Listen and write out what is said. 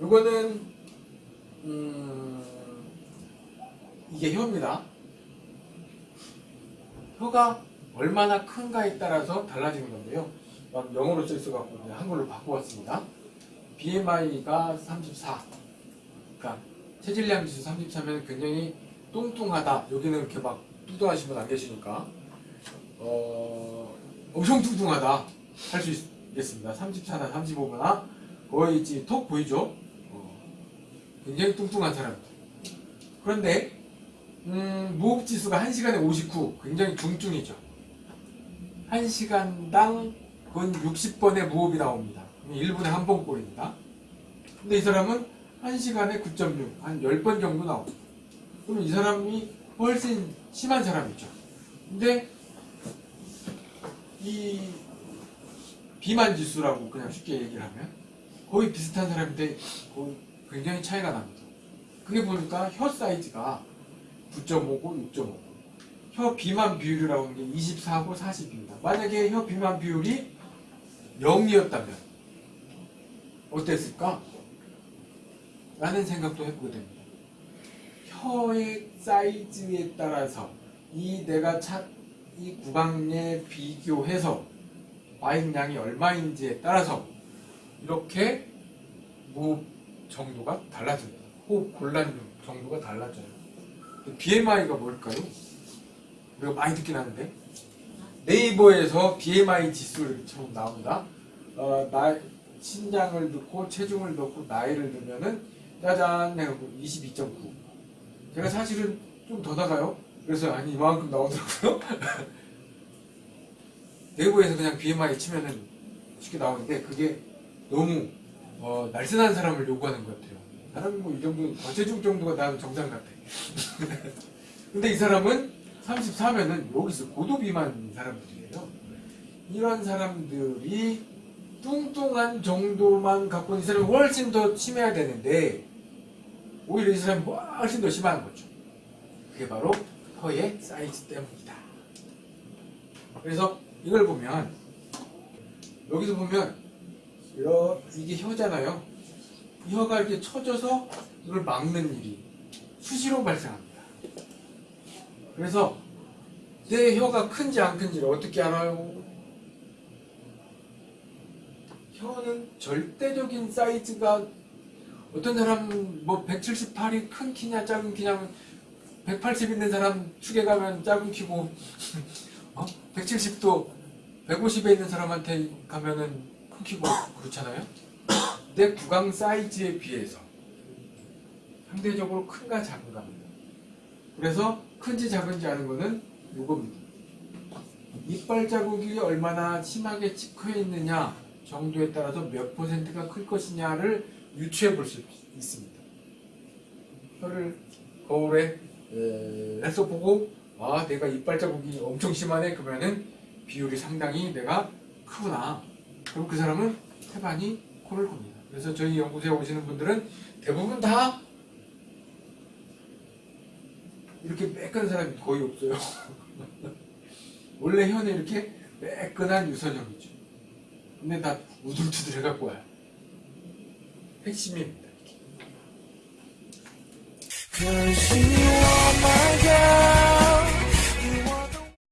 요거는 음, 이게 혀입니다. 혀가 얼마나 큰가에 따라서 달라지는 건데요. 막 영어로 써 있어갖고 그냥 한글로 바꿔봤습니다. BMI가 34. 그러니까 체질량 지수 33면 굉장히 뚱뚱하다. 여기는 이렇게 막 뚱뚱하신 분 안 계시니까 어, 엄청 뚱뚱하다 할 수 있겠습니다. 34나 35나 거의 턱 보이죠? 어, 굉장히 뚱뚱한 사람입니다. 그런데 음, 무호흡 지수가 1시간에 59 굉장히 중증이죠. 1시간당 근 60번의 무호흡이 나옵니다. 1분에 한 번꼴입니다. 근데 이 사람은 1시간에 9.6, 한 10번 정도 나옵니다. 그럼 이 사람이 훨씬 심한 사람이죠. 근데 이 비만 지수라고 그냥 쉽게 얘기를 하면 거의 비슷한 사람인데 거의 굉장히 차이가 납니다. 그게 보니까 혀 사이즈가 9.5고 6.5. 혀 비만 비율이라고 하는 게 24고 40입니다. 만약에 혀 비만 비율이 0이었다면 어땠을까? 라는 생각도 해보게 됩니다. 혀의 사이즈에 따라서 이 내가 차, 이 구강에 비교해서 과잉량이 얼마인지에 따라서 이렇게 무호흡 정도가 달라집니다. 호흡 곤란 정도가 달라져요. BMI가 뭘까요? 우리가 많이 듣긴 하는데 네이버에서 BMI 지수를 처음 나옵니다. 어, 나, 신장을 넣고 체중을 넣고 나이를 넣으면은 짜잔 해갖고 22.9 제가 사실은 좀 더 나가요. 그래서 아니 이만큼 나오더라고요. 네이버에서 그냥 BMI 치면은 쉽게 나오는데 그게 너무 어, 날씬한 사람을 요구하는 것 같아요. 사람이 뭐이 정도 과체중 정도가 나는 정상 같아. 근데 이 사람은 34면은 여기서 고도 비만 사람들이에요. 이런 사람들이 뚱뚱한 정도만 갖고 있는 사람이 훨씬 더 심해야 되는데 오히려 이 사람이 훨씬 더 심한 거죠. 그게 바로 혀의 사이즈 때문이다. 그래서 이걸 보면 여기서 보면 이러, 이게 혀잖아요. 이 혀가 이렇게 쳐져서 이걸 막는 일이 수시로 발생합니다. 그래서 내 혀가 큰지 안 큰지를 어떻게 알아요? 혀는 절대적인 사이즈가 어떤 사람은 뭐 178이 큰 키냐 작은 키냐 180 있는 사람 축에 가면 작은 키고 어? 170도 150에 있는 사람한테 가면은 큰 키고 그렇잖아요. 내 구강 사이즈에 비해서 상대적으로 큰가 작은가입니다. 그래서 큰지 작은지 아는 거는 이겁니다. 이빨 자국이 얼마나 심하게 찍혀 있느냐 정도에 따라서 몇 퍼센트가 클 것이냐를 유추해 볼 수 있습니다. 혀를 거울에 에, 해서 보고 아 내가 이빨 자국이 엄청 심하네 그러면은 비율이 상당히 내가 크구나 그럼 그 사람은 태반이 코를 겁니다. 그래서 저희 연구소에 오시는 분들은 대부분 다 이렇게 매끈한 사람이 거의 없어요. 원래 혀는 이렇게 매끈한 유선형이죠. 근데 다 우둘투둘 해갖고 와요. 핵심입니다. My girl